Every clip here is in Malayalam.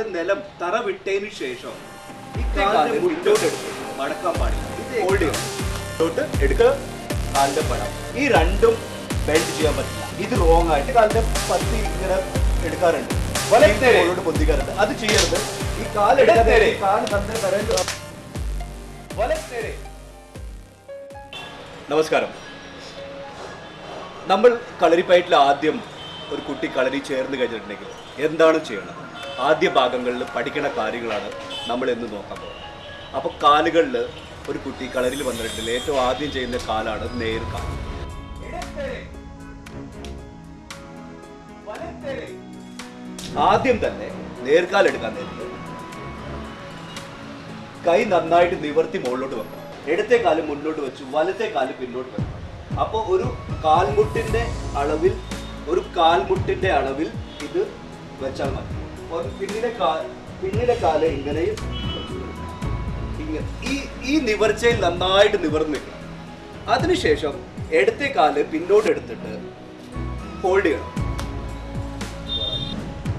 നിലം തറ വിട്ടതിന് ശേഷം മടക്കാൻ പാടില്ല. എടുക്കുക കാലിന്റെ പടം. ഈ രണ്ടും ബെൽഡ് ചെയ്യാൻ പറ്റില്ല. ഇത് റോങ് ആയിട്ട് കാലിന്റെ പത്തി ഇങ്ങനെ എടുക്കാറുണ്ട്. വലത്തോട് പൊന്തിക്കാറുണ്ട്. അത് ചെയ്യരുത്. ഈ കാലെടുക്കാതെ കാൽ തന്നെ വലത്തേരെ നമസ്കാരം. നമ്മൾ കളരിപ്പയറ്റിൽ ആദ്യം ഒരു കുട്ടി കളരി ചേർന്ന് കഴിഞ്ഞിട്ടുണ്ടെങ്കിൽ എന്താണ് ചെയ്യണം? ആദ്യ ഭാഗങ്ങളിൽ പഠിക്കണ കാര്യങ്ങളാണ് നമ്മൾ എന്ന് നോക്കാൻ പോകുന്നത്. അപ്പോൾ കാലുകളിൽ ഒരു കുട്ടി കളരിൽ വന്നിട്ടുണ്ടെങ്കിൽ ഏറ്റവും ആദ്യം ചെയ്യുന്ന കാലാണ് നേർക്കാൽ ആദ്യം തന്നെ നേർക്കാൽ എടുക്കാൻ നേരിട്ട് കൈ നന്നായിട്ട് നിവർത്തി മുകളിലോട്ട് വെക്കണം ഇടത്തെ കാൽ മുന്നോട്ട് വെച്ചു വലത്തെ കാൽ പിന്നോട്ട് വെക്കണം അപ്പോൾ ഒരു കാൽമുട്ടിന്റെ അളവിൽ ഒരു കാൽമുട്ടിന്റെ അളവിൽ ഇത് വെച്ചാൽ മതി. പിന്നിലെ കാൽ പിന്നിലെ കാൽ ഇങ്ങനെയും ഇങ്ങനെ ഈ ഈ നിവർച്ചയിൽ നന്നായിട്ട് നിവർന്ന് നിൽക്കണം. അതിനുശേഷം ഇടത്തെ കാൽ പിന്നോട്ട് എടുത്തിട്ട് ഹോൾഡ് ചെയ്യണം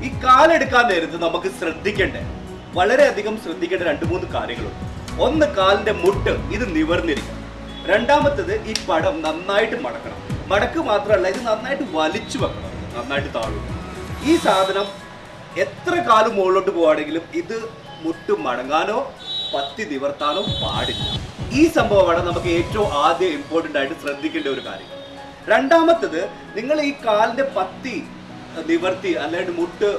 ഈ കാലെടുക്കാൻ നേരത്ത് നമുക്ക് ശ്രദ്ധിക്കേണ്ടേ വളരെയധികം ശ്രദ്ധിക്കേണ്ട രണ്ട് മൂന്ന് കാര്യങ്ങളുണ്ട്. ഒന്ന് കാലിന്റെ മുട്ട് ഇത് നിവർന്നിരിക്കണം. രണ്ടാമത്തത് ഈ പടം നന്നായിട്ട് മടക്കണം. മടക്ക് മാത്രമല്ല ഇത് നന്നായിട്ട് വലിച്ചു വെക്കണം. നന്നായിട്ട് താഴും. ഈ സാധനം എത്ര കാലം മുകളിലോട്ട് പോവാണെങ്കിലും ഇത് മുട്ട് മടങ്ങാനോ പത്തി നിവർത്താനോ പാടില്ല. ഈ സംഭവമാണ് നമുക്ക് ഏറ്റവും ആദ്യം ഇമ്പോർട്ടന്റ് ആയിട്ട് ശ്രദ്ധിക്കേണ്ട ഒരു കാര്യം. രണ്ടാമത്തത് നിങ്ങൾ ഈ കാലിന്റെ പത്തി നിവർത്തി അല്ലെങ്കിൽ മുട്ട്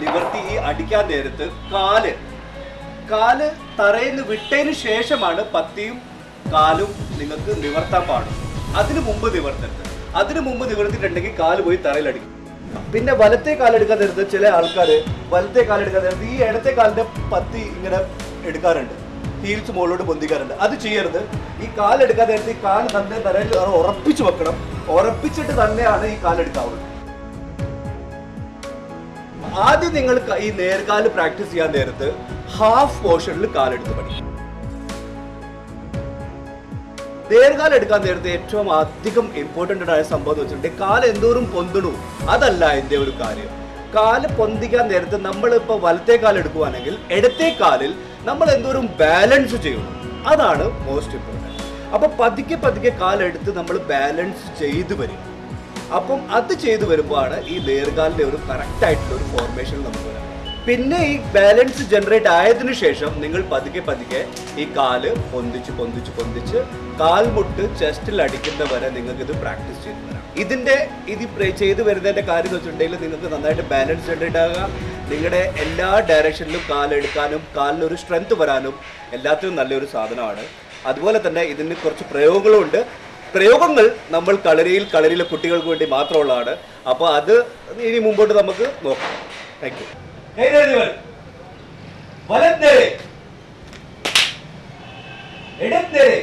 നിവർത്തി ഈ അടിക്കാൻ നേരത്ത് കാൽ കാൽ തറയിൽ വിട്ടതിന് ശേഷമാണ് പത്തിയും കാലും നിങ്ങൾക്ക് നിവർത്താൻ പാടും. അതിനു മുമ്പ് നിവർത്തരുത്. അതിനു മുമ്പ് നിവർത്തിയിട്ടുണ്ടെങ്കിൽ കാൽ പോയി തറയിലടിക്കും. പിന്നെ വലത്തെ കാലെടുക്കാൻ നേരത്ത് ചില ആൾക്കാർ വലത്തെ കാലെടുക്കാൻ നേരത്ത് ഈ ഇടത്തെ കാലിന്റെ പത്തി ഇങ്ങനെ എടുക്കാറുണ്ട്. ഹീൽസ് മുകളിലോട്ട് പൊന്തിക്കാറുണ്ട്. അത് ചെയ്യരുത്. ഈ കാലെടുക്കാൻ നേരത്ത് ഈ കാൽ തന്നെ തറയിൽ ഉറപ്പിച്ചു വെക്കണം. ഉറപ്പിച്ചിട്ട് തന്നെയാണ് ഈ കാലെടുക്കാവുന്നത്. ആദ്യം നിങ്ങൾ ഈ നേർകാൽ പ്രാക്ടീസ് ചെയ്യാൻ നേരത്ത് ഹാഫ് പോർഷനിൽ കാലെടുത്ത് പഠിക്കും നേർകാലം എടുക്കാൻ നേരത്തെ ഏറ്റവും അധികം ഇമ്പോർട്ടന്റ് ആയ സംഭവം എന്ന് വെച്ചിട്ടുണ്ടെങ്കിൽ കാൽ എന്തോറും പൊന്തണു. അതല്ല എന്റെ ഒരു കാര്യം. കാൽ പൊന്തിക്കാൻ നേരത്തെ നമ്മളിപ്പോൾ വലത്തെ കാൽ എടുക്കുവാണെങ്കിൽ ഇടത്തെ കാലിൽ നമ്മൾ എന്തോരം ബാലൻസ് ചെയ്യണം. അതാണ് മോസ്റ്റ് ഇമ്പോർട്ടന്റ് അപ്പോൾ പതുക്കെ പതുക്കെ കാലെടുത്ത് നമ്മൾ ബാലൻസ് ചെയ്തു വരും. അപ്പം അത് ചെയ്തു വരുമ്പോഴാണ് ഈ ദീർഘാലിന്റെ ഒരു കറക്റ്റ് ആയിട്ടുള്ള ഒരു ഫോർമേഷൻ നമുക്ക് വരാം പിന്നെ ഈ ബാലൻസ് ജനറേറ്റ് ആയതിനു ശേഷം നിങ്ങൾ പതുക്കെ പതുക്കെ ഈ കാൽ പൊന്തിച്ച് പൊന്തിച്ച് പൊന്തിച്ച് കാൽമുട്ട് ചെസ്റ്റിൽ അടിക്കുന്ന വരെ നിങ്ങൾക്ക് ഇത് പ്രാക്ടീസ് ചെയ്തു വരാം. ഇതിന്റെ ഇത് ചെയ്ത് വരുന്നതിന്റെ കാര്യം എന്ന് വെച്ചിട്ടുണ്ടെങ്കിൽ നിങ്ങൾക്ക് നന്നായിട്ട് ബാലൻസ് ജനറേറ്റ് ആകുക നിങ്ങളുടെ എല്ലാ ഡയറക്ഷനിലും കാലെടുക്കാനും കാലിനൊരു സ്ട്രെങ്ത് വരാനും എല്ലാത്തിനും നല്ലൊരു സാധനമാണ്. അതുപോലെ തന്നെ ഇതിന് കുറച്ച് പ്രയോഗങ്ങളും ഉണ്ട്. പ്രയോഗങ്ങൾ നമ്മൾ കളരിയിൽ കളരിയിലെ കുട്ടികൾക്ക് വേണ്ടി മാത്രമുള്ളതാണ്. അപ്പോൾ അത് ഇനി മുമ്പോട്ട് നമുക്ക് നോക്കാം. താങ്ക് கைதறிவர் வலந்தெரு இடந்தெரு